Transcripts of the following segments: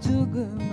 죽음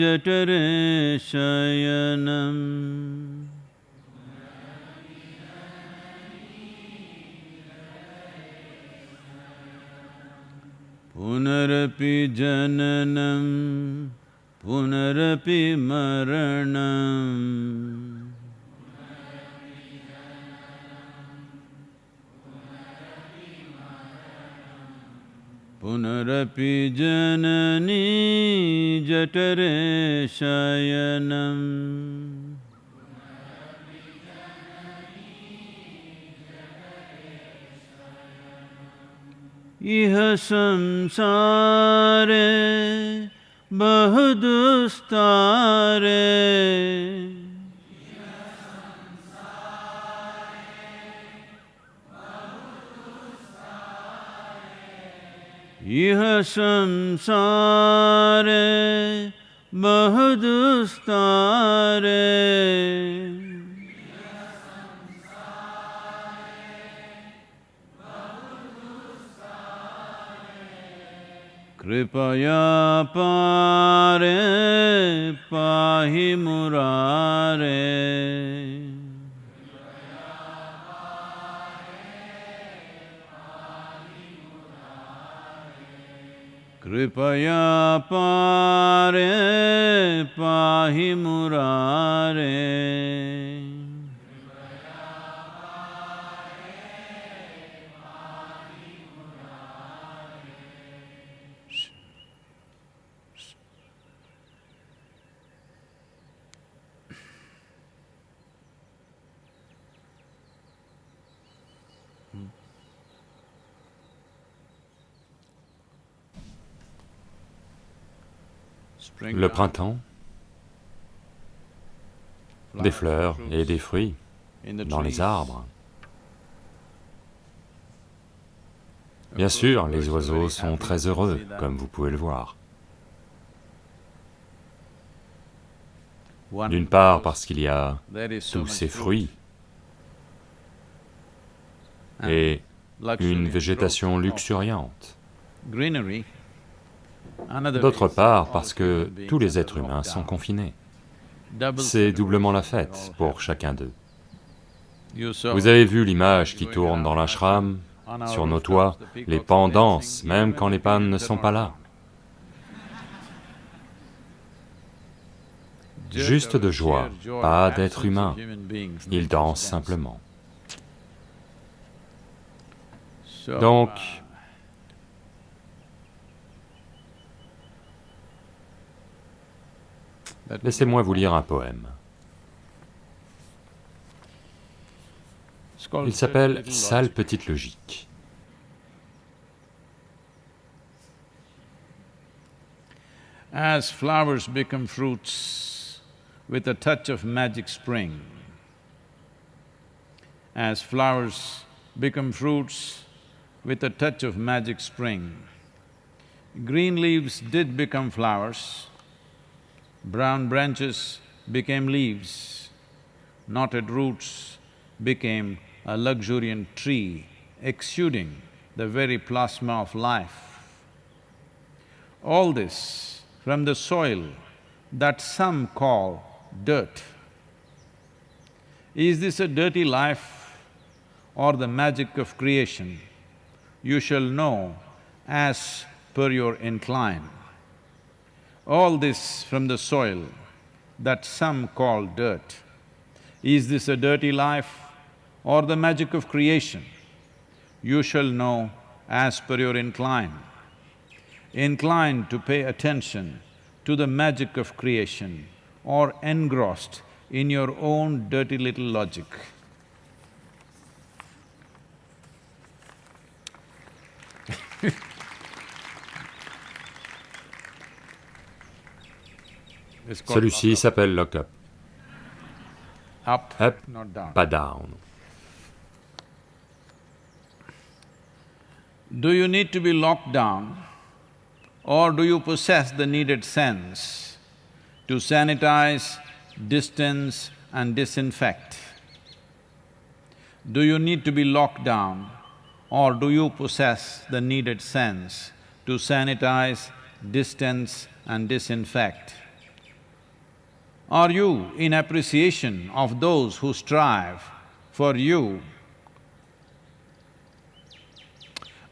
जठरे शयनम् पुनरपि जननं पुनरपि मरणम् पुनरपि जननी जठरे शयनम्। इह संसारे बहुदुस्तारे इह संसारे बहुदुस्तारे कृपया पारे पाहि मुरारे। कृपया पारे पाहि मुरारे। Le printemps, des fleurs et des fruits dans les arbres. Bien sûr, les oiseaux sont très heureux, comme vous pouvez le voir. D'une part parce qu'il y a tous ces fruits et une végétation luxuriante. D'autre part parce que tous les êtres humains sont confinés. C'est doublement la fête pour chacun d'eux. Vous avez vu l'image qui tourne dans l'ashram, sur nos toits, les pans dansent, même quand les pannes ne sont pas là. Juste de joie, pas d'être humain, ils dansent simplement. Donc, laissez-moi vous lire un poème. Il s'appelle Sale petite logique. As flowers become fruits with a touch of magic spring, as flowers become fruits with a touch of magic spring, green leaves did become flowers, brown branches became leaves, knotted roots became a luxuriant tree exuding the very plasma of life. All this from the soil that some call dirt. Is this a dirty life or the magic of creation? You shall know as per your incline. All this from the soil that some call dirt. Is this a dirty life or the magic of creation? You shall know as per your incline. Inclined to pay attention to the magic of creation or engrossed in your own dirty little logic. Celui-ci s'appelle Lock Up. up, Up, not down. pas down. Do you need to be locked down or do you possess the needed sense to sanitize, distance and disinfect? Do you need to be locked down or do you possess the needed sense to sanitize, distance and disinfect? Are you in appreciation of those who strive for you?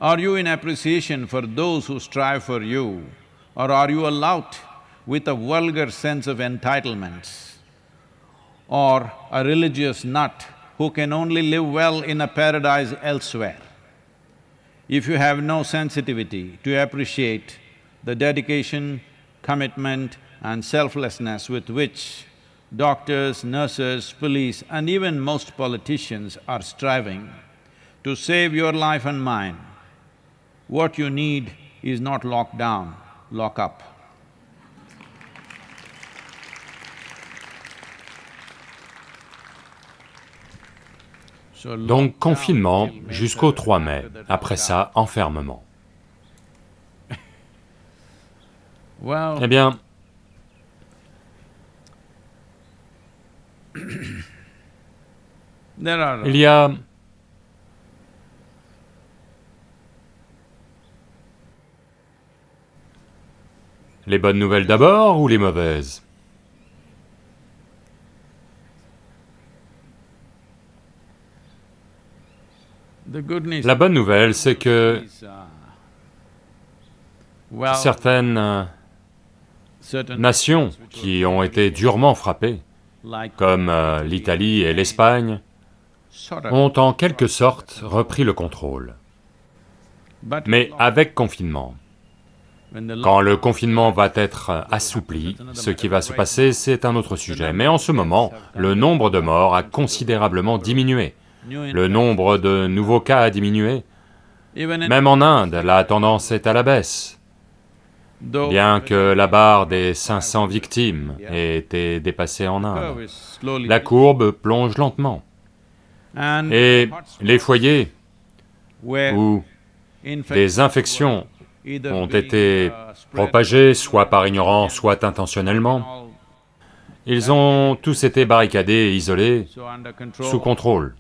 Are you in appreciation for those who strive for you? Or are you a lout with a vulgar sense of entitlements? Or a religious nut who can only live well in a paradise elsewhere? If you have no sensitivity to appreciate the dedication, commitment and selflessness with which doctors, nurses, police and even most politicians are striving to save your life and mine, what you need is not lock down, lock up. Donc confinement jusqu'au 3 mai, après ça, enfermement. Eh bien, il y a les bonnes nouvelles d'abord ou les mauvaises? La bonne nouvelle, c'est que certaines euh, nations qui ont été durement frappées, comme euh, l'Italie et l'Espagne, ont en quelque sorte repris le contrôle, mais avec confinement. Quand le confinement va être assoupli, ce qui va se passer, c'est un autre sujet, mais en ce moment, le nombre de morts a considérablement diminué, le nombre de nouveaux cas a diminué. Même en Inde, la tendance est à la baisse, bien que la barre des 500 victimes ait été dépassée en Inde. La courbe plonge lentement. Et les foyers où des infections ont été propagés, soit par ignorance, soit intentionnellement. Ils ont tous été barricadés et isolés, sous contrôle.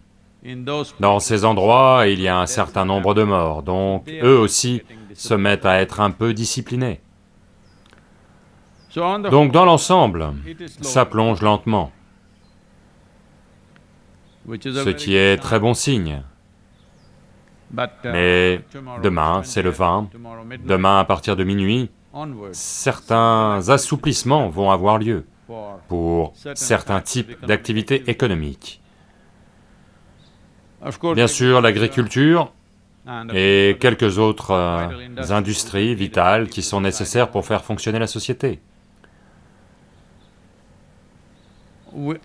Dans ces endroits, il y a un certain nombre de morts, donc eux aussi se mettent à être un peu disciplinés. Donc dans l'ensemble, ça plonge lentement, ce qui est très bon signe. Mais demain, c'est le 20, demain à partir de minuit, certains assouplissements vont avoir lieu pour certains types d'activités économiques. Bien sûr, l'agriculture et quelques autres euh, industries vitales qui sont nécessaires pour faire fonctionner la société.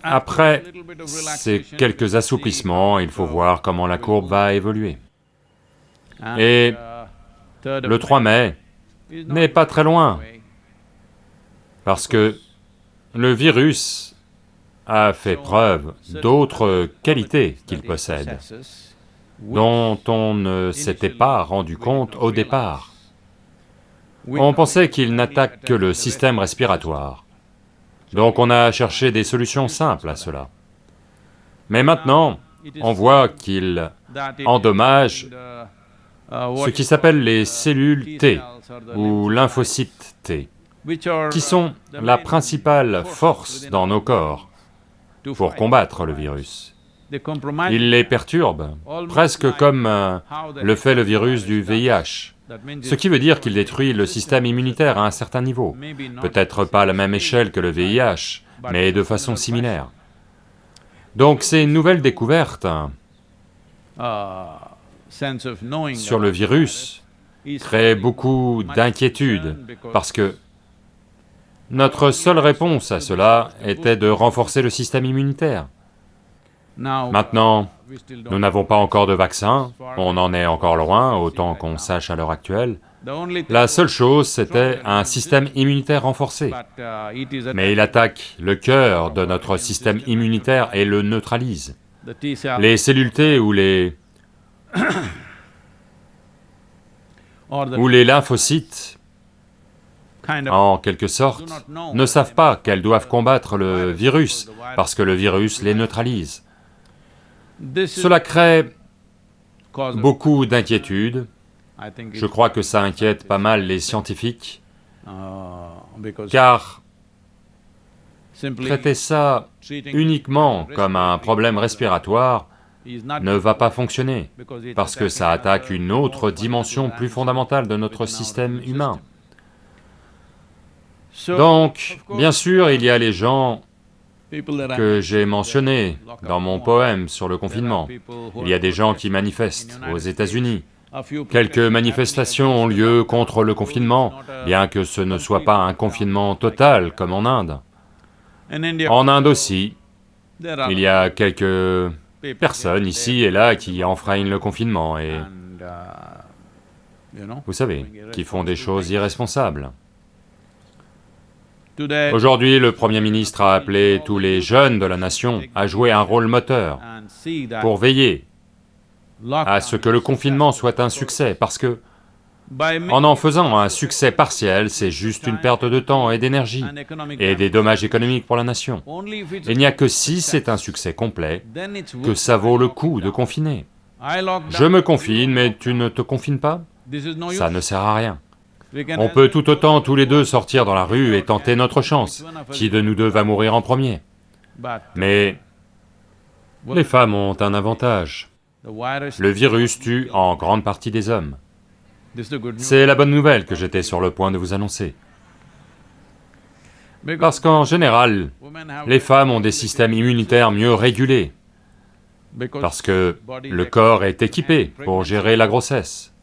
Après ces quelques assouplissements, il faut voir comment la courbe va évoluer. Et le 3 mai n'est pas très loin, parce que le virus a fait preuve d'autres qualités qu'il possède, dont on ne s'était pas rendu compte au départ. On pensait qu'il n'attaque que le système respiratoire, donc on a cherché des solutions simples à cela. Mais maintenant, on voit qu'il endommage ce qui s'appelle les cellules T ou lymphocytes T, qui sont la principale force dans nos corps pour combattre le virus. Il les perturbe, presque comme euh, le fait le virus du VIH, ce qui veut dire qu'il détruit le système immunitaire à un certain niveau, peut-être pas à la même échelle que le VIH, mais de façon similaire. Donc ces nouvelles découvertes sur le virus crée beaucoup d'inquiétude, parce que notre seule réponse à cela était de renforcer le système immunitaire. Maintenant, nous n'avons pas encore de vaccin, on en est encore loin, autant qu'on sache à l'heure actuelle. La seule chose, c'était un système immunitaire renforcé. Mais il attaque le cœur de notre système immunitaire et le neutralise. Les cellules T ou les où les lymphocytes, en quelque sorte, ne savent pas qu'elles doivent combattre le virus, parce que le virus les neutralise. Cela crée beaucoup d'inquiétudes, je crois que ça inquiète pas mal les scientifiques, car traiter ça uniquement comme un problème respiratoire ne va pas fonctionner, parce que ça attaque une autre dimension plus fondamentale de notre système humain. Donc, bien sûr, il y a les gens que j'ai mentionnés dans mon poème sur le confinement. Il y a des gens qui manifestent aux États-Unis. Quelques manifestations ont lieu contre le confinement, bien que ce ne soit pas un confinement total comme en Inde. En Inde aussi, il y a quelques personnes ici et là qui enfreignent le confinement et... Vous savez, qui font des choses irresponsables. Aujourd'hui, le Premier ministre a appelé tous les jeunes de la nation à jouer un rôle moteur pour veiller à ce que le confinement soit un succès, parce que en en faisant un succès partiel, c'est juste une perte de temps et d'énergie, et des dommages économiques pour la nation. Il n'y a que si c'est un succès complet, que ça vaut le coup de confiner. Je me confine, mais tu ne te confines pas. Ça ne sert à rien. On peut tout autant tous les deux sortir dans la rue et tenter notre chance, qui de nous deux va mourir en premier? Mais les femmes ont un avantage. Le virus tue en grande partie des hommes. C'est la bonne nouvelle que j'étais sur le point de vous annoncer. Parce qu'en général, les femmes ont des systèmes immunitaires mieux régulés, parce que le corps est équipé pour gérer la grossesse.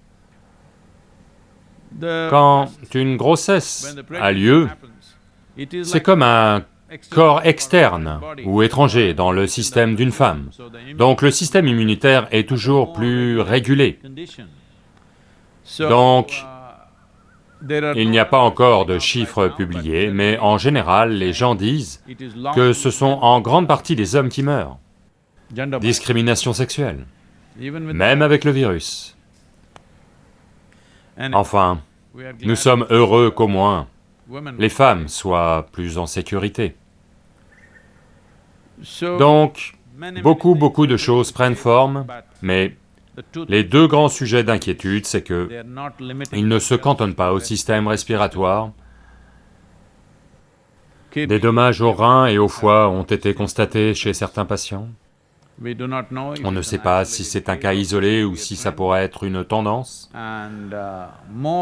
Quand une grossesse a lieu, c'est comme un corps externe ou étranger dans le système d'une femme. Donc le système immunitaire est toujours plus régulé. Donc, il n'y a pas encore de chiffres publiés, mais en général, les gens disent que ce sont en grande partie des hommes qui meurent. Discrimination sexuelle, même avec le virus. Enfin, nous sommes heureux qu'au moins les femmes soient plus en sécurité. Donc, beaucoup, beaucoup de choses prennent forme, mais les deux grands sujets d'inquiétude, c'est que ils ne se cantonnent pas au système respiratoire. Des dommages aux reins et au foie ont été constatés chez certains patients. On ne sait pas si c'est un cas isolé ou si ça pourrait être une tendance.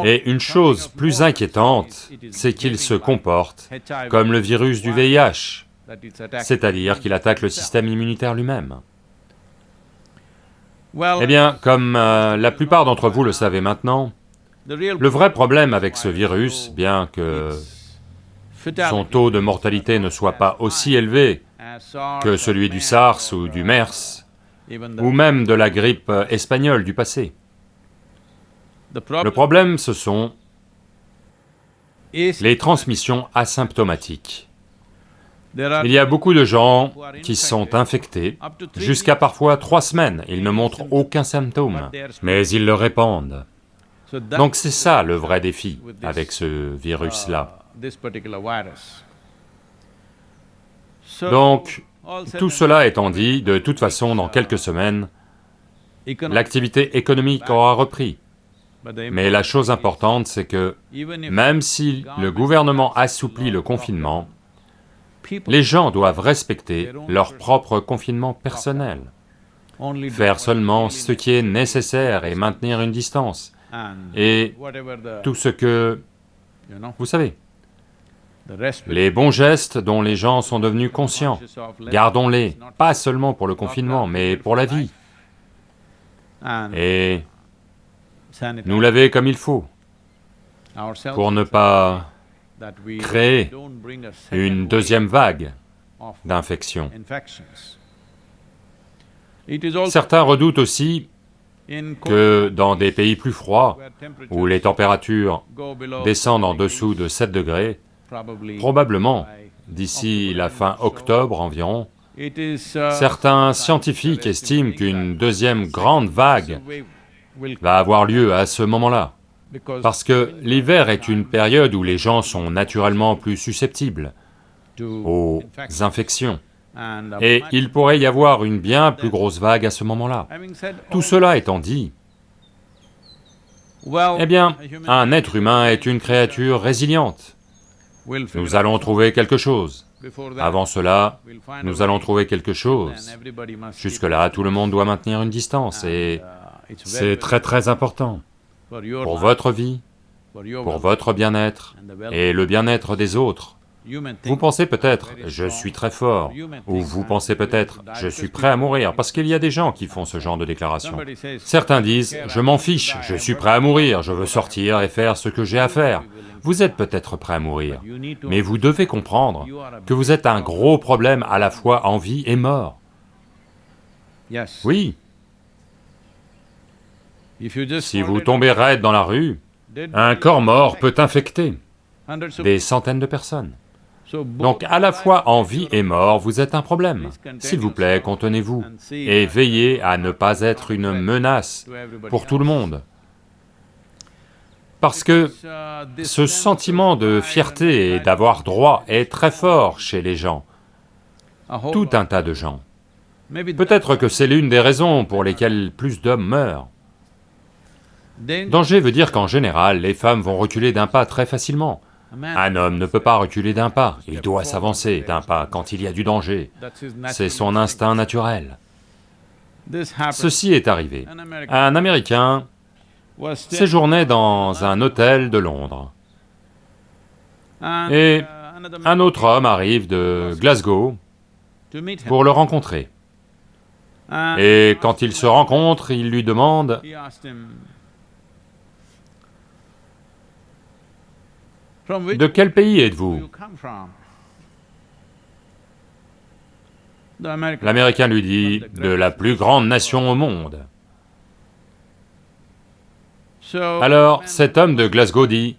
Et une chose plus inquiétante, c'est qu'il se comporte comme le virus du VIH, c'est-à-dire qu'il attaque le système immunitaire lui-même. Eh bien, comme euh, la plupart d'entre vous le savez maintenant, le vrai problème avec ce virus, bien que son taux de mortalité ne soit pas aussi élevé que celui du SARS ou du MERS, ou même de la grippe espagnole du passé. Le problème, ce sont les transmissions asymptomatiques. Il y a beaucoup de gens qui sont infectés, jusqu'à parfois trois semaines, ils ne montrent aucun symptôme, mais ils le répandent. Donc c'est ça le vrai défi avec ce virus-là. Donc, tout cela étant dit, de toute façon, dans quelques semaines, l'activité économique aura repris. Mais la chose importante, c'est que même si le gouvernement assouplit le confinement, les gens doivent respecter leur propre confinement personnel, faire seulement ce qui est nécessaire et maintenir une distance, et tout ce que... vous savez, les bons gestes dont les gens sont devenus conscients, gardons-les, pas seulement pour le confinement, mais pour la vie. Et nous laver comme il faut, pour ne pas créer une deuxième vague d'infections. Certains redoutent aussi que dans des pays plus froids, où les températures descendent en dessous de 7 degrés, probablement d'ici la fin octobre environ, certains scientifiques estiment qu'une deuxième grande vague va avoir lieu à ce moment-là. Parce que l'hiver est une période où les gens sont naturellement plus susceptibles aux infections, et il pourrait y avoir une bien plus grosse vague à ce moment-là. Tout cela étant dit, eh bien, un être humain est une créature résiliente. Nous allons trouver quelque chose. Avant cela, nous allons trouver quelque chose. Jusque-là, tout le monde doit maintenir une distance et c'est très très important pour votre vie, pour votre bien-être et le bien-être des autres. Vous pensez peut-être, je suis très fort, ou vous pensez peut-être, je suis prêt à mourir, parce qu'il y a des gens qui font ce genre de déclaration. Certains disent, je m'en fiche, je suis prêt à mourir, je veux sortir et faire ce que j'ai à faire. Vous êtes peut-être prêt à mourir, mais vous devez comprendre que vous êtes un gros problème à la fois en vie et mort. Oui. Si vous tombez raide dans la rue, un corps mort peut infecter des centaines de personnes. Donc à la fois en vie et mort, vous êtes un problème. S'il vous plaît, contenez-vous et veillez à ne pas être une menace pour tout le monde. Parce que ce sentiment de fierté et d'avoir droit est très fort chez les gens, tout un tas de gens. Peut-être que c'est l'une des raisons pour lesquelles plus d'hommes meurent. Danger veut dire qu'en général, les femmes vont reculer d'un pas très facilement. Un homme ne peut pas reculer d'un pas, il doit s'avancer d'un pas quand il y a du danger. C'est son instinct naturel. Ceci est arrivé. Un Américain séjournait dans un hôtel de Londres. Et un autre homme arrive de Glasgow pour le rencontrer. Et quand ils se rencontrent, il lui demande, De quel pays êtes-vous L'Américain lui dit, de la plus grande nation au monde. Alors, cet homme de Glasgow dit,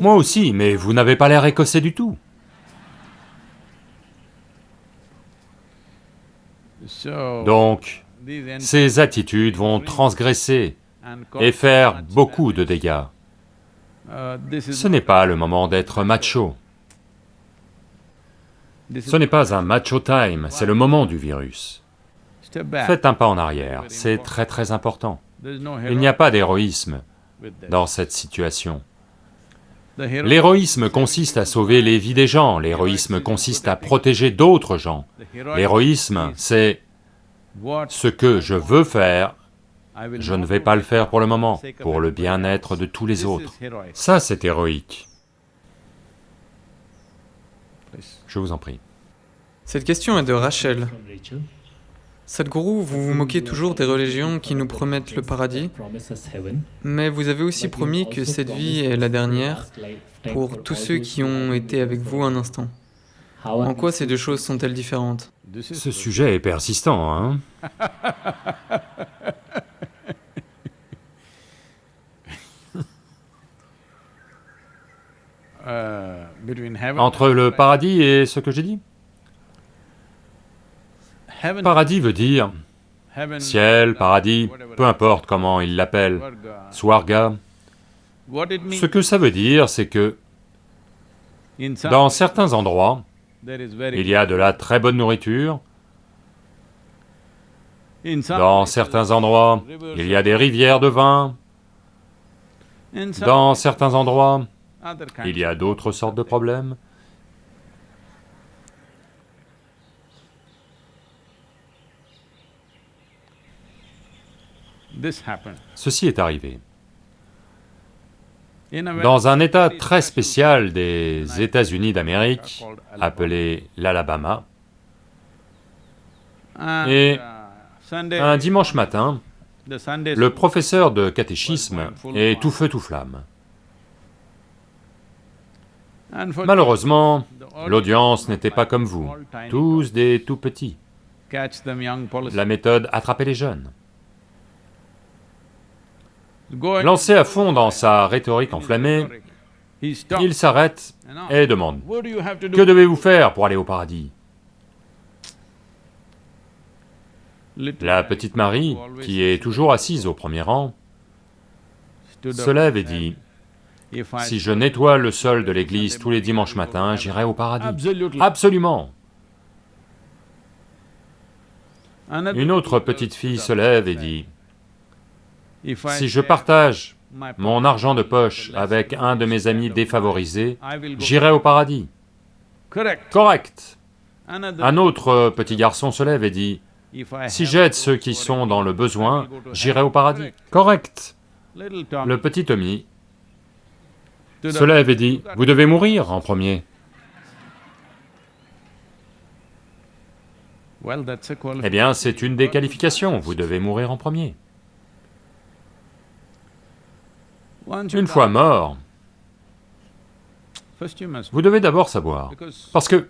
moi aussi, mais vous n'avez pas l'air écossais du tout. Donc, ces attitudes vont transgresser et faire beaucoup de dégâts. Ce n'est pas le moment d'être macho. Ce n'est pas un macho time, c'est le moment du virus. Faites un pas en arrière, c'est très très important. Il n'y a pas d'héroïsme dans cette situation. L'héroïsme consiste à sauver les vies des gens, l'héroïsme consiste à protéger d'autres gens. L'héroïsme, c'est ce que je veux faire je ne vais pas le faire pour le moment, pour le bien-être de tous les autres. Ça, c'est héroïque. Je vous en prie. Cette question est de Rachel. Sadhguru, vous vous moquez toujours des religions qui nous promettent le paradis, mais vous avez aussi promis que cette vie est la dernière pour tous ceux qui ont été avec vous un instant. En quoi ces deux choses sont-elles différentes? Ce sujet est persistant, hein? Entre le paradis et ce que j'ai dit. Paradis veut dire ciel, paradis, peu importe comment il l'appelle, swarga. Ce que ça veut dire, c'est que dans certains endroits, il y a de la très bonne nourriture, dans certains endroits, il y a des rivières de vin, dans certains endroits, il y a d'autres sortes de problèmes. Ceci est arrivé. Dans un état très spécial des États-Unis d'Amérique, appelé l'Alabama, et un dimanche matin, le professeur de catéchisme est tout feu tout flamme. Malheureusement, l'audience n'était pas comme vous, tous des tout petits. La méthode attraper les jeunes. Lancé à fond dans sa rhétorique enflammée, il s'arrête et demande, « Que devez-vous faire pour aller au paradis ?» La petite Marie, qui est toujours assise au premier rang, se lève et dit, si je nettoie le sol de l'église tous les dimanches matins, j'irai au paradis. Absolument Une autre petite fille se lève et dit, si je partage mon argent de poche avec un de mes amis défavorisés, j'irai au paradis. Correct. Un autre petit garçon se lève et dit, si j'aide ceux qui sont dans le besoin, j'irai au paradis. Correct. Le petit Tommy lève et dit, vous devez mourir en premier. Eh bien, c'est une des qualifications, vous devez mourir en premier. Une fois mort, vous devez d'abord savoir, parce que,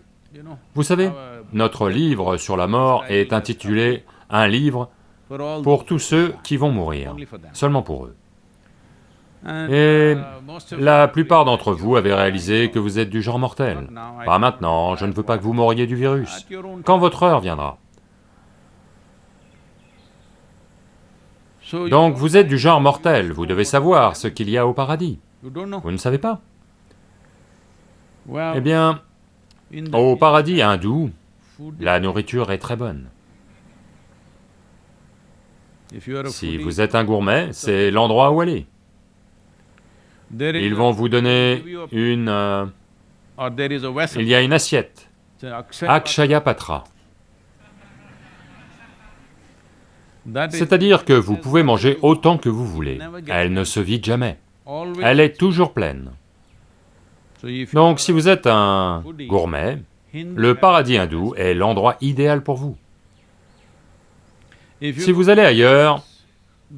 vous savez, notre livre sur la mort est intitulé « Un livre pour tous ceux qui vont mourir », seulement pour eux. Et la plupart d'entre vous avez réalisé que vous êtes du genre mortel. Pas maintenant, je ne veux pas que vous mouriez du virus, quand votre heure viendra. Donc vous êtes du genre mortel, vous devez savoir ce qu'il y a au paradis. Vous ne savez pas Eh bien, au paradis hindou, la nourriture est très bonne. Si vous êtes un gourmet, c'est l'endroit où aller. Ils vont vous donner une... euh, il y a une assiette, Akshaya Patra. C'est-à-dire que vous pouvez manger autant que vous voulez, elle ne se vide jamais, elle est toujours pleine. Donc si vous êtes un gourmet, le paradis hindou est l'endroit idéal pour vous. Si vous allez ailleurs,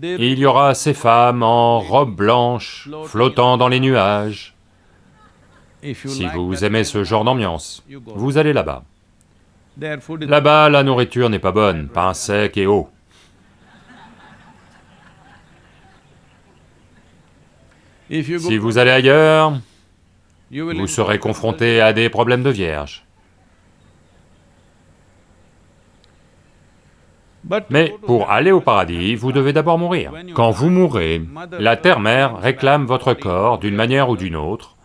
il y aura ces femmes en robe blanche, flottant dans les nuages. Si vous aimez ce genre d'ambiance, vous allez là-bas. Là-bas, la nourriture n'est pas bonne, pain sec et eau. Si vous allez ailleurs, vous serez confronté à des problèmes de vierge. Mais pour aller au paradis, vous devez d'abord mourir. Quand vous mourrez, la terre-mère réclame votre corps d'une manière ou d'une autre,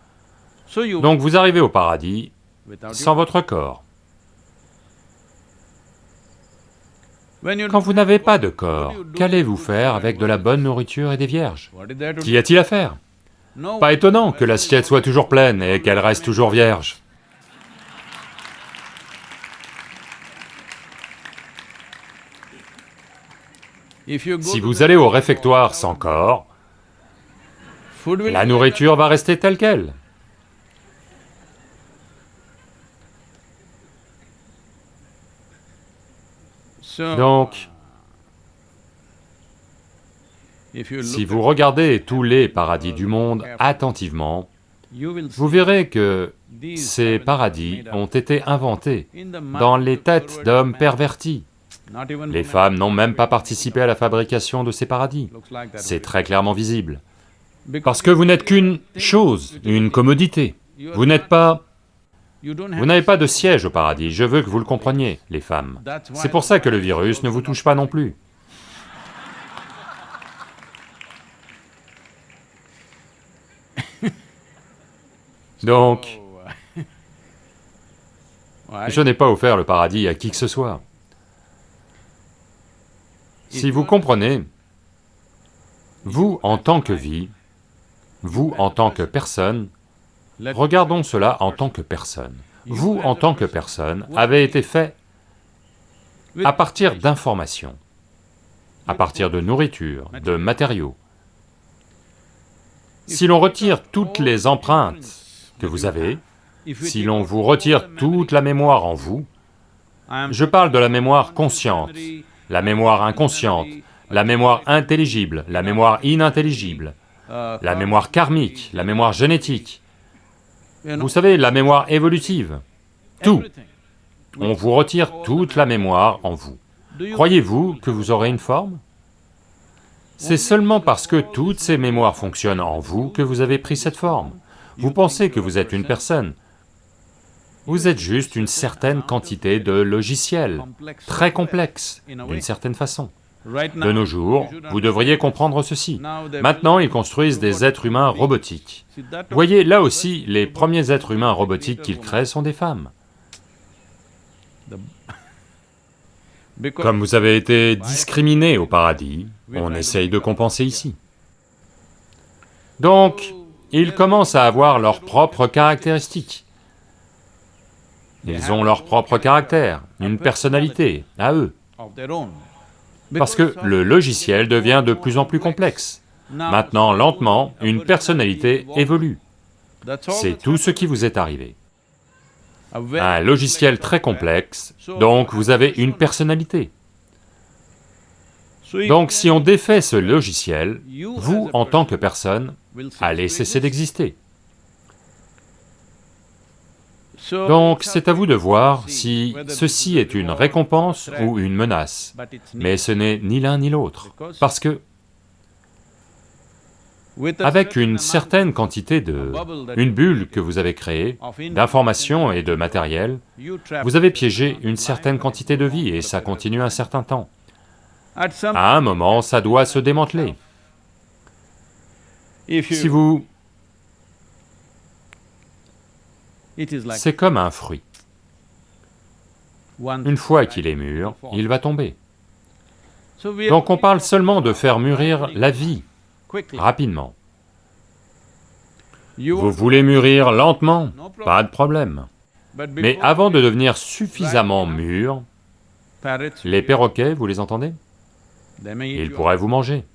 donc vous arrivez au paradis sans votre corps. Quand vous n'avez pas de corps, qu'allez-vous faire avec de la bonne nourriture et des vierges? Qu'y a-t-il à faire? Pas étonnant que l'assiette soit toujours pleine et qu'elle reste toujours vierge. Si vous allez au réfectoire sans corps, la nourriture va rester telle qu'elle. Donc, si vous regardez tous les paradis du monde attentivement, vous verrez que ces paradis ont été inventés dans les têtes d'hommes pervertis. Les femmes n'ont même pas participé à la fabrication de ces paradis. C'est très clairement visible. Parce que vous n'êtes qu'une chose, une commodité. Vous n'êtes pas... Vous n'avez pas de siège au paradis, je veux que vous le compreniez, les femmes. C'est pour ça que le virus ne vous touche pas non plus. Donc, je n'ai pas offert le paradis à qui que ce soit. Si vous comprenez, vous en tant que vie, vous en tant que personne, regardons cela en tant que personne. Vous en tant que personne avez été fait à partir d'informations, à partir de nourriture, de matériaux. Si l'on retire toutes les empreintes que vous avez, si l'on vous retire toute la mémoire en vous, je parle de la mémoire consciente, la mémoire inconsciente, la mémoire intelligible, la mémoire inintelligible, la mémoire karmique, la mémoire génétique, vous savez, la mémoire évolutive, tout. On vous retire toute la mémoire en vous. Croyez-vous que vous aurez une forme? C'est seulement parce que toutes ces mémoires fonctionnent en vous que vous avez pris cette forme. Vous pensez que vous êtes une personne, vous êtes juste une certaine quantité de logiciels, très complexes, d'une certaine façon. De nos jours, vous devriez comprendre ceci. Maintenant, ils construisent des êtres humains robotiques. Voyez, là aussi, les premiers êtres humains robotiques qu'ils créent sont des femmes. Comme vous avez été discriminé au paradis, on essaye de compenser ici. Donc, ils commencent à avoir leurs propres caractéristiques. Ils ont leur propre caractère, une personnalité, à eux. Parce que le logiciel devient de plus en plus complexe. Maintenant, lentement, une personnalité évolue. C'est tout ce qui vous est arrivé. Un logiciel très complexe, donc vous avez une personnalité. Donc si on défait ce logiciel, vous, en tant que personne, allez cesser d'exister. Donc c'est à vous de voir si ceci est une récompense ou une menace, mais ce n'est ni l'un ni l'autre, parce que avec une certaine quantité de... une bulle que vous avez créée, d'informations et de matériel, vous avez piégé une certaine quantité de vie et ça continue un certain temps. À un moment, ça doit se démanteler. Si vous... C'est comme un fruit. Une fois qu'il est mûr, il va tomber. Donc on parle seulement de faire mûrir la vie, rapidement. Vous voulez mûrir lentement, pas de problème. Mais avant de devenir suffisamment mûr, les perroquets, vous les entendez? Ils pourraient vous manger.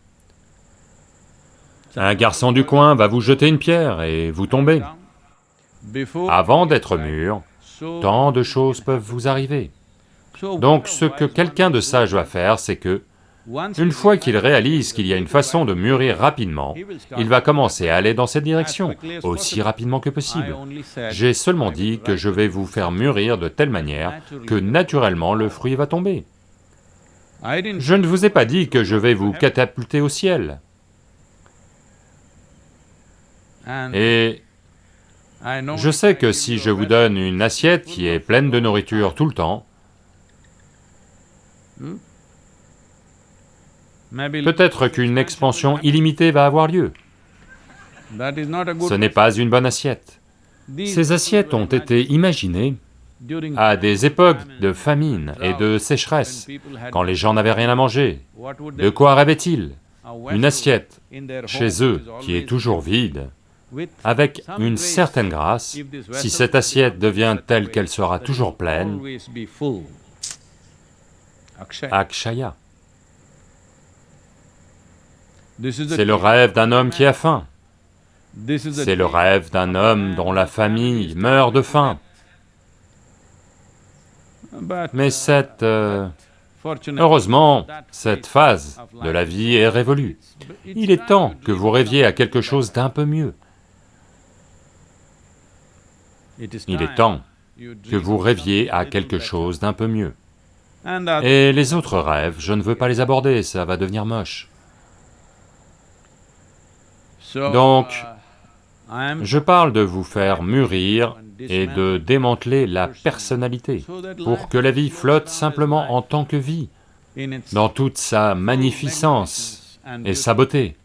Un garçon du coin va vous jeter une pierre et vous tombez. Avant d'être mûr, tant de choses peuvent vous arriver. Donc ce que quelqu'un de sage va faire, c'est que, une fois qu'il réalise qu'il y a une façon de mûrir rapidement, il va commencer à aller dans cette direction, aussi rapidement que possible. J'ai seulement dit que je vais vous faire mûrir de telle manière que naturellement le fruit va tomber. Je ne vous ai pas dit que je vais vous catapulter au ciel. Et je sais que si je vous donne une assiette qui est pleine de nourriture tout le temps, peut-être qu'une expansion illimitée va avoir lieu. Ce n'est pas une bonne assiette. Ces assiettes ont été imaginées à des époques de famine et de sécheresse, quand les gens n'avaient rien à manger. De quoi rêvaient-ils? Une assiette chez eux qui est toujours vide, avec une certaine grâce, si cette assiette devient telle qu'elle sera toujours pleine, Akshaya. C'est le rêve d'un homme qui a faim. C'est le rêve d'un homme dont la famille meurt de faim. Mais cette... Euh, heureusement, cette phase de la vie est révolue. Il est temps que vous rêviez à quelque chose d'un peu mieux. Il est temps que vous rêviez à quelque chose d'un peu mieux. Et les autres rêves, je ne veux pas les aborder, ça va devenir moche. Donc, je parle de vous faire mûrir et de démanteler la personnalité, pour que la vie flotte simplement en tant que vie, dans toute sa magnificence et sa beauté,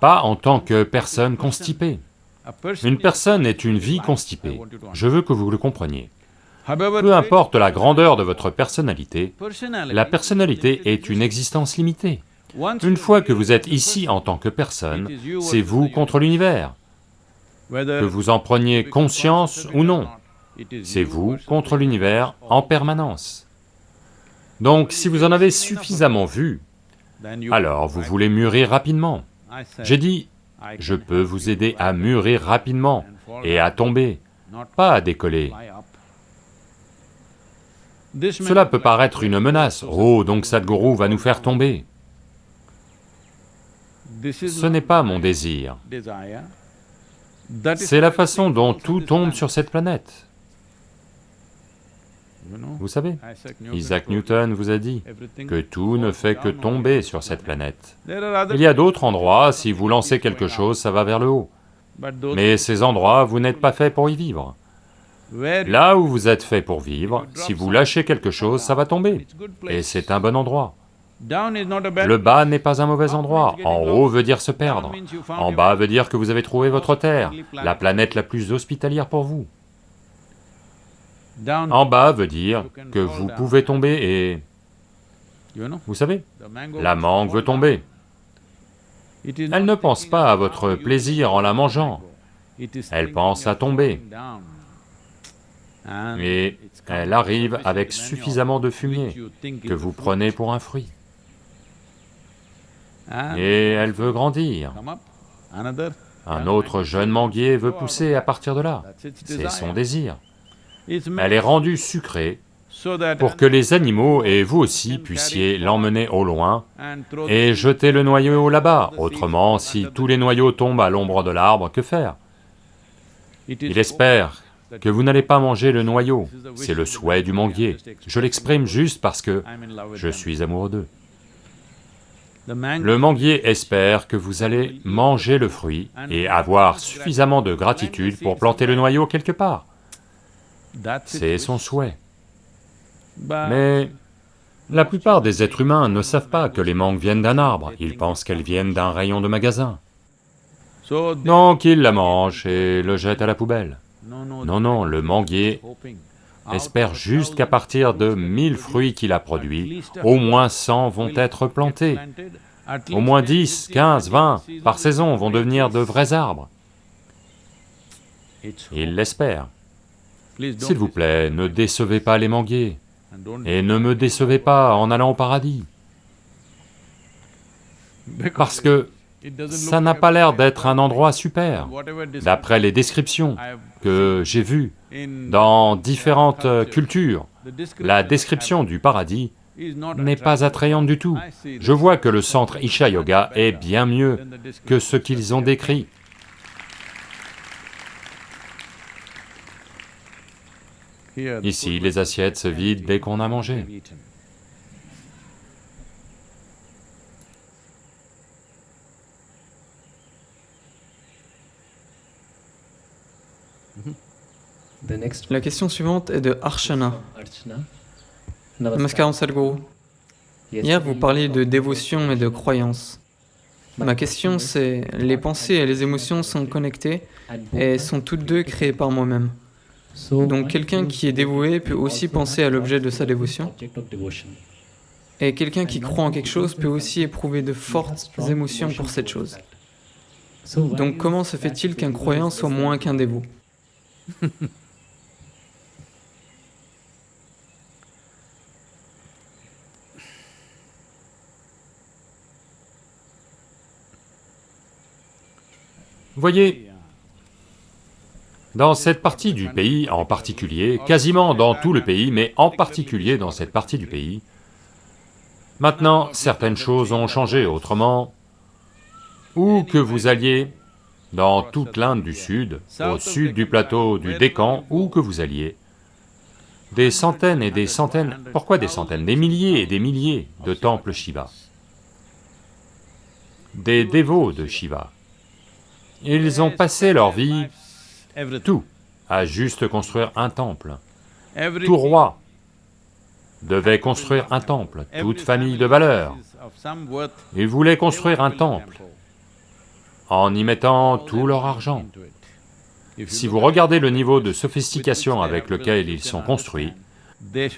pas en tant que personne constipée. Une personne est une vie constipée, je veux que vous le compreniez. Peu importe la grandeur de votre personnalité, la personnalité est une existence limitée. Une fois que vous êtes ici en tant que personne, c'est vous contre l'univers. Que vous en preniez conscience ou non, c'est vous contre l'univers en permanence. Donc si vous en avez suffisamment vu, alors vous voulez mûrir rapidement. J'ai dit, je peux vous aider à mûrir rapidement et à tomber, pas à décoller. Cela peut paraître une menace, oh donc Sadhguru va nous faire tomber. Ce n'est pas mon désir. C'est la façon dont tout tombe sur cette planète. Vous savez, Isaac Newton vous a dit que tout ne fait que tomber sur cette planète. Il y a d'autres endroits, si vous lancez quelque chose, ça va vers le haut. Mais ces endroits, vous n'êtes pas fait pour y vivre. Là où vous êtes fait pour vivre, si vous lâchez quelque chose, ça va tomber, et c'est un bon endroit. Le bas n'est pas un mauvais endroit, en haut veut dire se perdre, en bas veut dire que vous avez trouvé votre terre, la planète la plus hospitalière pour vous. En bas veut dire que vous pouvez tomber et... Vous savez, la mangue veut tomber. Elle ne pense pas à votre plaisir en la mangeant, elle pense à tomber. Et elle arrive avec suffisamment de fumier que vous prenez pour un fruit. Et elle veut grandir. Un autre jeune manguier veut pousser à partir de là, c'est son désir. Elle est rendue sucrée pour que les animaux et vous aussi puissiez l'emmener au loin et jeter le noyau là-bas, autrement si tous les noyaux tombent à l'ombre de l'arbre, que faire? Il espère que vous n'allez pas manger le noyau, c'est le souhait du manguier. Je l'exprime juste parce que je suis amoureux d'eux. Le manguier espère que vous allez manger le fruit et avoir suffisamment de gratitude pour planter le noyau quelque part. C'est son souhait. Mais la plupart des êtres humains ne savent pas que les mangues viennent d'un arbre, ils pensent qu'elles viennent d'un rayon de magasin. Donc ils la mangent et le jettent à la poubelle. Non, non, le manguier espère juste qu'à partir de 1000 fruits qu'il a produits, au moins 100 vont être plantés. Au moins 10, 15, 20 par saison vont devenir de vrais arbres. Il l'espère. S'il vous plaît, ne décevez pas les manguiers, et ne me décevez pas en allant au paradis. Parce que ça n'a pas l'air d'être un endroit super, d'après les descriptions que j'ai vues dans différentes cultures. La description du paradis n'est pas attrayante du tout. Je vois que le centre Isha Yoga est bien mieux que ce qu'ils ont décrit. Ici, les assiettes se vident dès qu'on a mangé. La question suivante est de Archana. Namaskaram Sadhguru. Hier, vous parliez de dévotion et de croyance. Ma question c'est, les pensées et les émotions sont connectées et sont toutes deux créées par moi-même. Donc quelqu'un qui est dévoué peut aussi penser à l'objet de sa dévotion. Et quelqu'un qui croit en quelque chose peut aussi éprouver de fortes émotions pour cette chose. Donc comment se fait-il qu'un croyant soit moins qu'un dévot Voyez, dans cette partie du pays en particulier, quasiment dans tout le pays, mais en particulier dans cette partie du pays, maintenant certaines choses ont changé, autrement, où que vous alliez, dans toute l'Inde du Sud, au sud du plateau du Décan, où que vous alliez, des centaines et des centaines, pourquoi des centaines Des milliers et des milliers de temples Shiva, des dévots de Shiva. Ils ont passé leur vie tout, à juste construire un temple. Tout roi devait construire un temple, toute famille de valeur. Ils voulaient construire un temple en y mettant tout leur argent. Si vous regardez le niveau de sophistication avec lequel ils sont construits,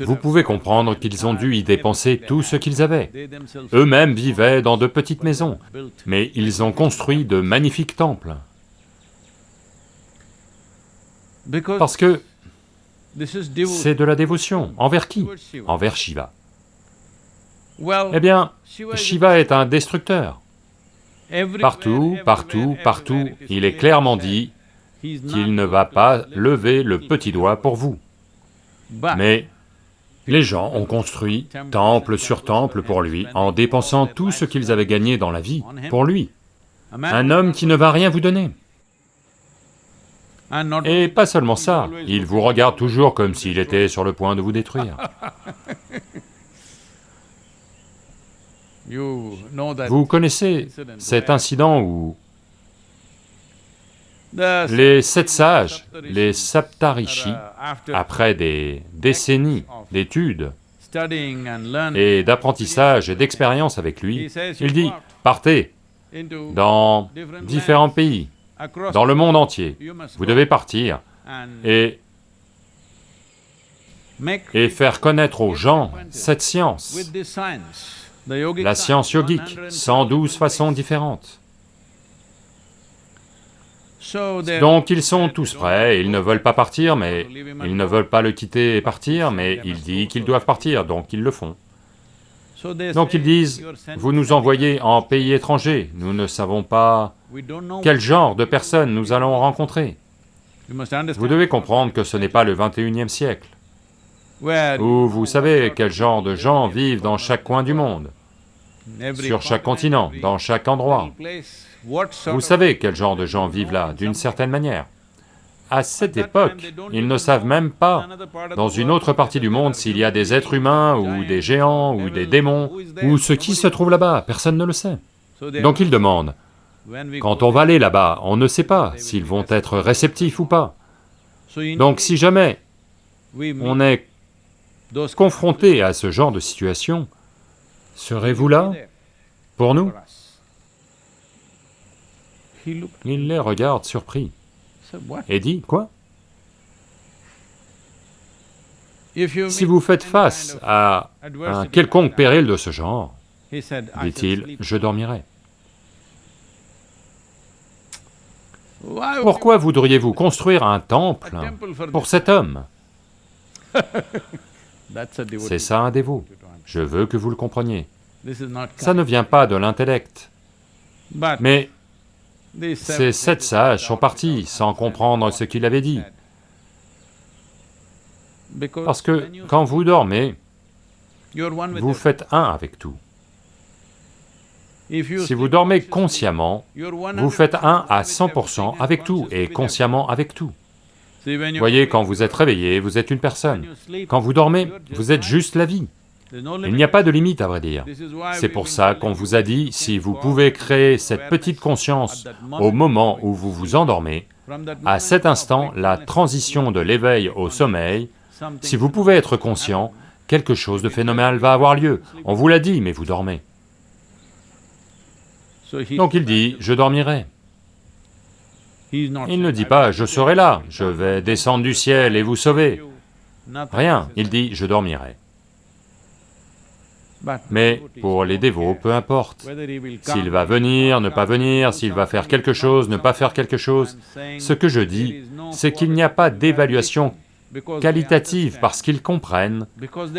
vous pouvez comprendre qu'ils ont dû y dépenser tout ce qu'ils avaient. Eux-mêmes vivaient dans de petites maisons, mais ils ont construit de magnifiques temples. Parce que c'est de la dévotion. Envers qui Envers Shiva. Eh bien, Shiva est un destructeur. Partout, partout, partout, il est clairement dit qu'il ne va pas lever le petit doigt pour vous. Mais les gens ont construit temple sur temple pour lui, en dépensant tout ce qu'ils avaient gagné dans la vie pour lui. Un homme qui ne va rien vous donner. Et pas seulement ça, il vous regarde toujours comme s'il était sur le point de vous détruire. Vous connaissez cet incident où les sept sages, les Saptarishi, après des décennies d'études, et d'apprentissage et d'expérience avec lui, il dit, partez dans différents pays, dans le monde entier, vous devez partir et, et faire connaître aux gens cette science, la science yogique, 112 façons différentes. Donc ils sont tous prêts, ils ne veulent pas partir, mais ils ne veulent pas le quitter et partir, mais il dit qu'ils doivent partir, donc ils le font. Donc ils disent, vous nous envoyez en pays étranger, nous ne savons pas quel genre de personnes nous allons rencontrer? Vous devez comprendre que ce n'est pas le 21e siècle, où vous savez quel genre de gens vivent dans chaque coin du monde, sur chaque continent, dans chaque endroit. Vous savez quel genre de gens vivent là, d'une certaine manière. À cette époque, ils ne savent même pas, dans une autre partie du monde, s'il y a des êtres humains, ou des géants, ou des démons, ou ce qui se trouve là-bas, personne ne le sait. Donc ils demandent, quand on va aller là-bas, on ne sait pas s'ils vont être réceptifs ou pas. Donc si jamais on est confronté à ce genre de situation, serez-vous là pour nous? Il les regarde surpris. Et dit, quoi? Si vous faites face à un quelconque péril de ce genre, dit-il, je dormirai. Pourquoi voudriez-vous construire un temple pour cet homme C'est ça un dévot. Je veux que vous le compreniez. Ça ne vient pas de l'intellect. Mais ces sept sages sont partis sans comprendre ce qu'il avait dit. Parce que quand vous dormez, vous faites un avec tout. Si vous dormez consciemment, vous faites un à 100% avec tout, et consciemment avec tout. Voyez, quand vous êtes réveillé, vous êtes une personne. Quand vous dormez, vous êtes juste la vie. Il n'y a pas de limite, à vrai dire. C'est pour ça qu'on vous a dit, si vous pouvez créer cette petite conscience au moment où vous vous endormez, à cet instant, la transition de l'éveil au sommeil, si vous pouvez être conscient, quelque chose de phénoménal va avoir lieu. On vous l'a dit, mais vous dormez. Donc il dit, je dormirai. Il ne dit pas, je serai là, je vais descendre du ciel et vous sauver. Rien, il dit, je dormirai. Mais pour les dévots, peu importe, s'il va venir, ne pas venir, s'il va faire quelque chose, ne pas faire quelque chose, ce que je dis, c'est qu'il n'y a pas d'évaluation qualitative parce qu'ils comprennent,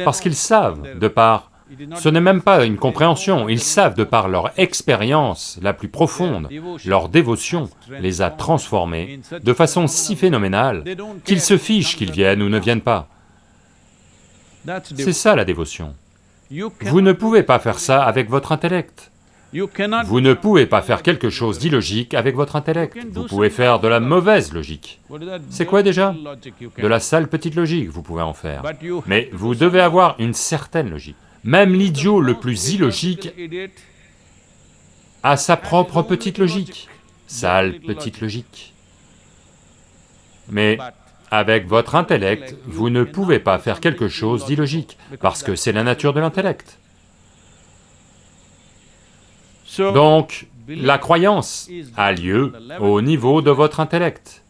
parce qu'ils savent, de par ce n'est même pas une compréhension, ils savent de par leur expérience la plus profonde, leur dévotion les a transformés de façon si phénoménale qu'ils se fichent qu'ils viennent ou ne viennent pas. C'est ça la dévotion. Vous ne pouvez pas faire ça avec votre intellect. Vous ne pouvez pas faire quelque chose d'illogique avec votre intellect, vous pouvez faire de la mauvaise logique. C'est quoi déjà? De la sale petite logique, vous pouvez en faire. Mais vous devez avoir une certaine logique. Même l'idiot le plus illogique a sa propre petite logique, sale petite logique. Mais avec votre intellect, vous ne pouvez pas faire quelque chose d'illogique, parce que c'est la nature de l'intellect. Donc, la croyance a lieu au niveau de votre intellect.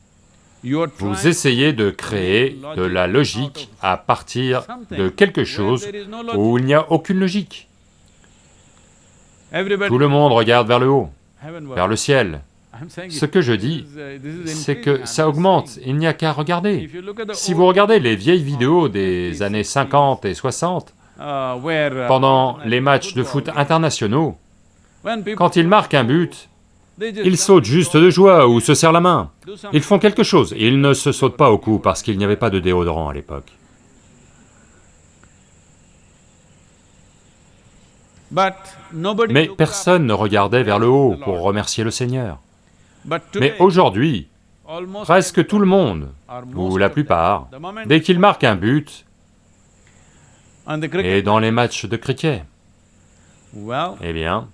Vous essayez de créer de la logique à partir de quelque chose où il n'y a aucune logique. Tout le monde regarde vers le haut, vers le ciel. Ce que je dis, c'est que ça augmente, il n'y a qu'à regarder. Si vous regardez les vieilles vidéos des années 50 et 60, pendant les matchs de foot internationaux, quand ils marquent un but, ils sautent juste de joie ou se serrent la main. Ils font quelque chose, ils ne se sautent pas au cou parce qu'il n'y avait pas de déodorant à l'époque. Mais personne ne regardait vers le haut pour remercier le Seigneur. Mais aujourd'hui, presque tout le monde, ou la plupart, dès qu'ils marquent un but, et dans les matchs de cricket, eh bien,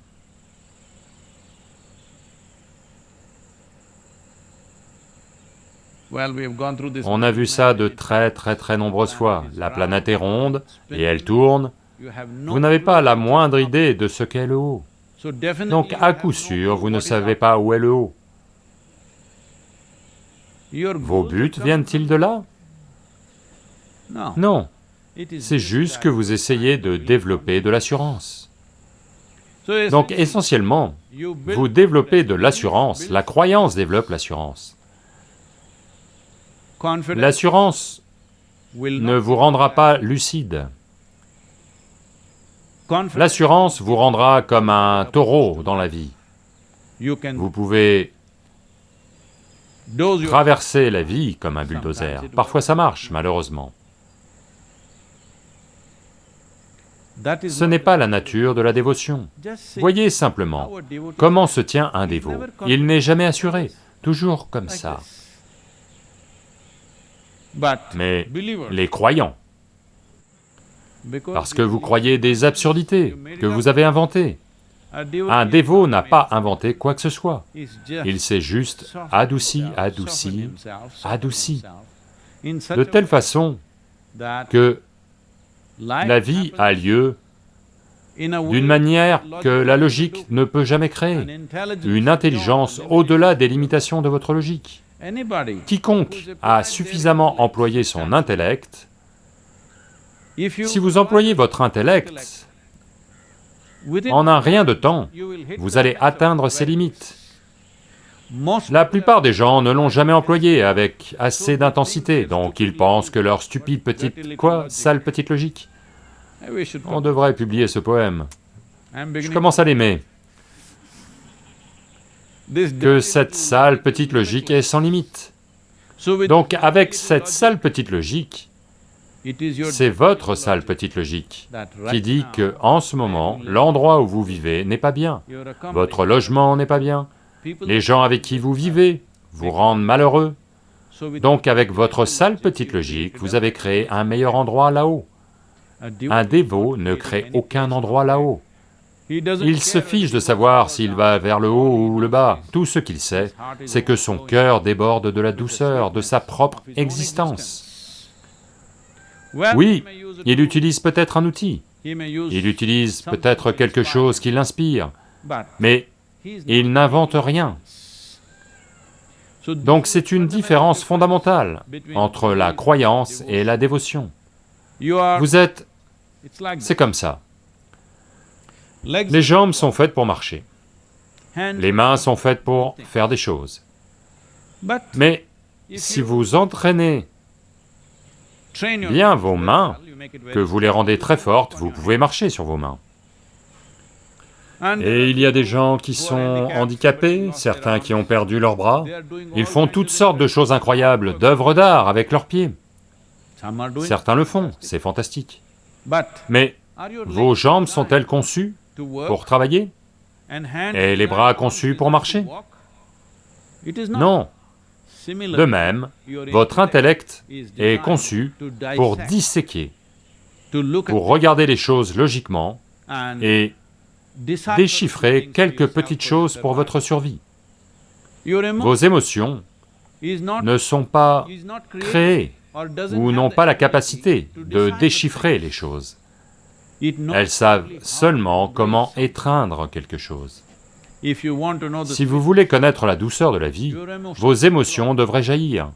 On a vu ça de très très très nombreuses fois. La planète est ronde et elle tourne. Vous n'avez pas la moindre idée de ce qu'est le haut. Donc à coup sûr, vous ne savez pas où est le haut. Vos buts viennent-ils de là? Non, c'est juste que vous essayez de développer de l'assurance. Donc essentiellement, vous développez de l'assurance, la croyance développe l'assurance. L'assurance ne vous rendra pas lucide. L'assurance vous rendra comme un taureau dans la vie. Vous pouvez traverser la vie comme un bulldozer. Parfois ça marche, malheureusement. Ce n'est pas la nature de la dévotion. Voyez simplement comment se tient un dévot. Il n'est jamais assuré, toujours comme ça. Mais les croyants, parce que vous croyez des absurdités que vous avez inventées, un dévot n'a pas inventé quoi que ce soit. Il s'est juste adouci, adouci, adouci, de telle façon que la vie a lieu d'une manière que la logique ne peut jamais créer, une intelligence au-delà des limitations de votre logique. Quiconque a suffisamment employé son intellect, si vous employez votre intellect, en un rien de temps, vous allez atteindre ses limites. La plupart des gens ne l'ont jamais employé avec assez d'intensité, donc ils pensent que leur stupide petite... quoi Sale petite logique On devrait publier ce poème. Je commence à l'aimer. Que cette sale petite logique est sans limite. Donc avec cette sale petite logique, c'est votre sale petite logique qui dit que, en ce moment, l'endroit où vous vivez n'est pas bien, votre logement n'est pas bien, les gens avec qui vous vivez vous rendent malheureux. Donc avec votre sale petite logique, vous avez créé un meilleur endroit là-haut. Un dévot ne crée aucun endroit là-haut. Il se fiche de savoir s'il va vers le haut ou le bas. Tout ce qu'il sait, c'est que son cœur déborde de la douceur de sa propre existence. Oui, il utilise peut-être un outil, il utilise peut-être quelque chose qui l'inspire, mais il n'invente rien. Donc c'est une différence fondamentale entre la croyance et la dévotion. Vous êtes... c'est comme ça. Les jambes sont faites pour marcher, les mains sont faites pour faire des choses. Mais si vous entraînez bien vos mains, que vous les rendez très fortes, vous pouvez marcher sur vos mains. Et il y a des gens qui sont handicapés, certains qui ont perdu leurs bras, ils font toutes sortes de choses incroyables, d'œuvres d'art avec leurs pieds. Certains le font, c'est fantastique. Mais vos jambes sont-elles conçues? Pour travailler Et les bras conçus pour marcher Non, de même, votre intellect est conçu pour disséquer, pour regarder les choses logiquement et déchiffrer quelques petites choses pour votre survie. Vos émotions ne sont pas créées ou n'ont pas la capacité de déchiffrer les choses. Elles savent seulement comment étreindre quelque chose. Si vous voulez connaître la douceur de la vie, vos émotions devraient jaillir.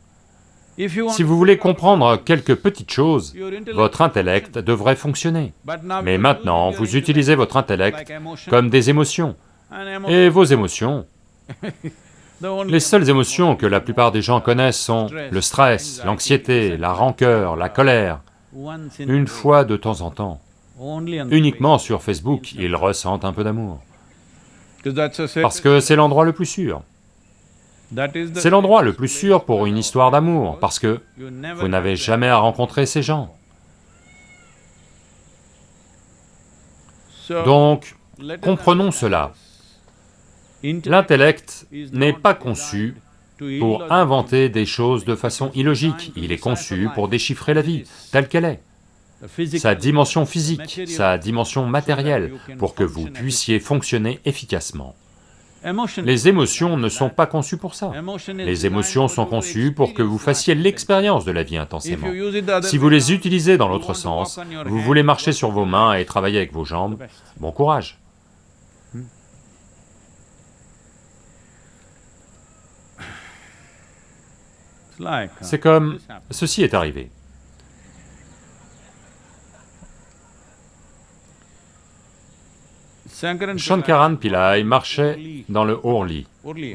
Si vous voulez comprendre quelques petites choses, votre intellect devrait fonctionner. Mais maintenant, vous utilisez votre intellect comme des émotions. Et vos émotions, les seules émotions que la plupart des gens connaissent sont le stress, l'anxiété, la rancœur, la colère. Une fois de temps en temps, uniquement sur Facebook, ils ressentent un peu d'amour. Parce que c'est l'endroit le plus sûr. C'est l'endroit le plus sûr pour une histoire d'amour, parce que vous n'avez jamais à rencontrer ces gens. Donc, comprenons cela. L'intellect n'est pas conçu pour inventer des choses de façon illogique, il est conçu pour déchiffrer la vie, telle qu'elle est sa dimension physique, sa dimension matérielle, pour que vous puissiez fonctionner efficacement. Les émotions ne sont pas conçues pour ça. Les émotions sont conçues pour que vous fassiez l'expérience de la vie intensément. Si vous les utilisez dans l'autre sens, vous voulez marcher sur vos mains et travailler avec vos jambes, bon courage. C'est comme... ceci est arrivé. Shankaran Pillai marchait dans le Orly.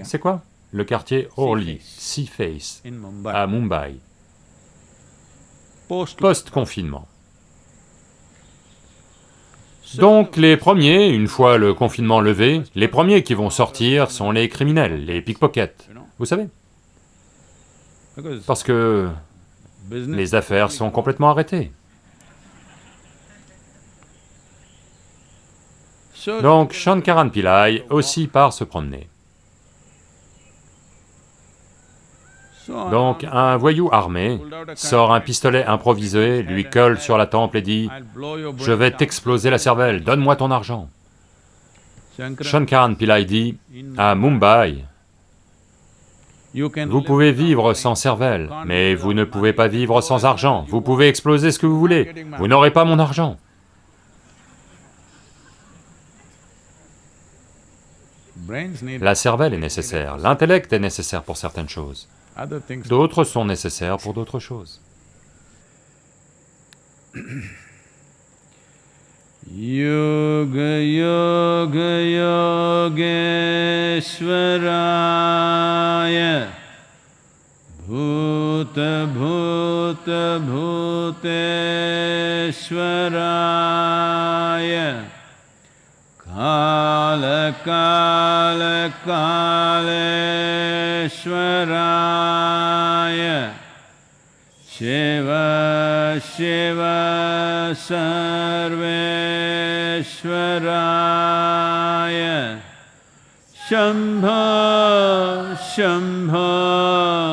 C'est quoi Le quartier Orly, Sea Face, à Mumbai, post-confinement. Donc les premiers, une fois le confinement levé, les premiers qui vont sortir sont les criminels, les pickpockets, vous savez? Parce que les affaires sont complètement arrêtées. Donc Shankaran Pillai aussi part se promener. Donc un voyou armé sort un pistolet improvisé, lui colle sur la temple et dit « Je vais t'exploser la cervelle, donne-moi ton argent ». Shankaran Pillai dit « À Mumbai, vous pouvez vivre sans cervelle, mais vous ne pouvez pas vivre sans argent, vous pouvez exploser ce que vous voulez, vous n'aurez pas mon argent ». La cervelle est nécessaire, l'intellect est nécessaire pour certaines choses, d'autres sont nécessaires pour d'autres choses. Yoga Yoga Bhuta Bhuta कालकालकालेश्वराय शिव शिव सर्वेश्वराय शम्भ महा